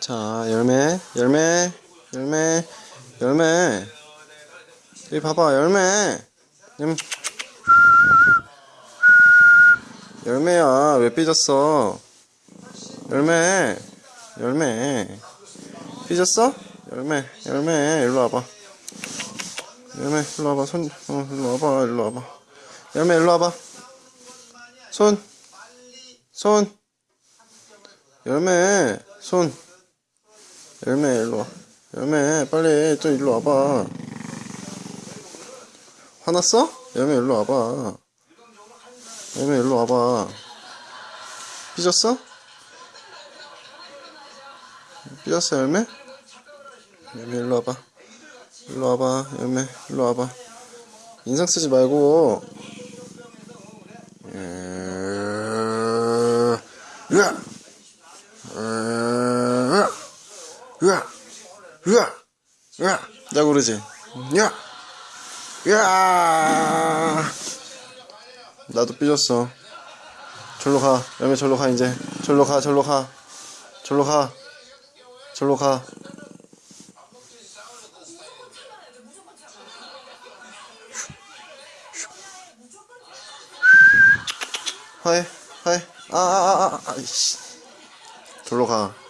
자, 열매, 열매, 열매, 열매. 여기 봐봐, 열매. 음. 열매야, 왜 삐졌어? 열매, 열매. 삐졌어? 열매, 열매, 일로 와봐. 열매, 일로 와봐, 손, 어, 일로 와봐, 일로 와봐. 열매, 일로 와봐. 손, 손. 열매, 손. 열매, 일로 와. 열매, 빨리, 또 일로 와봐. 화났어? 열매, 일로 와봐. 열매, 일로 와봐. 삐졌어? 삐졌어, 열매? 열매, 일로 와봐. 일로 와봐, 열매, 일로 와봐. 인상 쓰지 말고. 으아, 으아, 으아, 으아, 으아, 나 그러지. 야, 야, 나도 삐졌어. 절로 가, 열매 절로 가 이제. 절로 가, 절로 가, 절로 가, 절로 가. 하이, 하이, 아, 아, 아, 아, 아이씨. 절로 가.